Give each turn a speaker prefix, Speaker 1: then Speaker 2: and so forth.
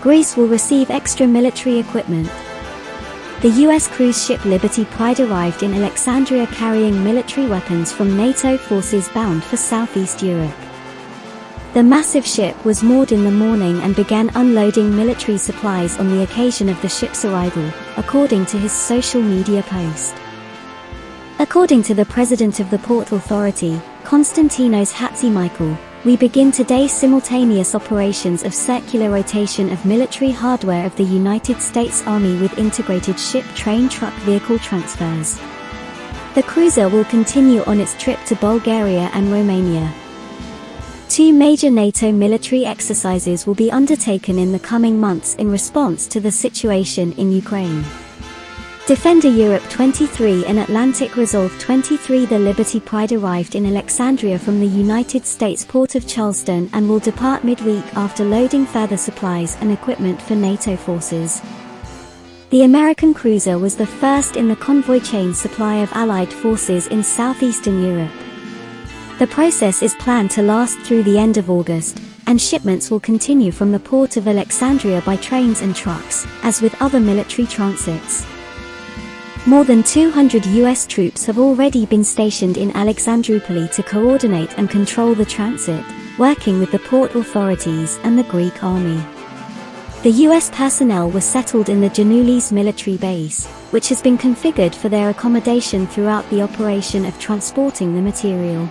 Speaker 1: Greece will receive extra military equipment. The US cruise ship Liberty Pride arrived in Alexandria carrying military weapons from NATO forces bound for Southeast Europe. The massive ship was moored in the morning and began unloading military supplies on the occasion of the ship's arrival, according to his social media post. According to the president of the Port Authority, Konstantinos Hatzimichael, we begin today simultaneous operations of circular rotation of military hardware of the United States Army with integrated ship train truck vehicle transfers. The cruiser will continue on its trip to Bulgaria and Romania. Two major NATO military exercises will be undertaken in the coming months in response to the situation in Ukraine. Defender Europe 23 and Atlantic Resolve 23 The Liberty Pride arrived in Alexandria from the United States port of Charleston and will depart midweek after loading further supplies and equipment for NATO forces. The American cruiser was the first in the convoy chain supply of Allied forces in southeastern Europe. The process is planned to last through the end of August, and shipments will continue from the port of Alexandria by trains and trucks, as with other military transits. More than 200 US troops have already been stationed in Alexandroupoli to coordinate and control the transit, working with the port authorities and the Greek army. The US personnel were settled in the Giannoulis military base, which has been configured for their accommodation throughout the operation of transporting the material.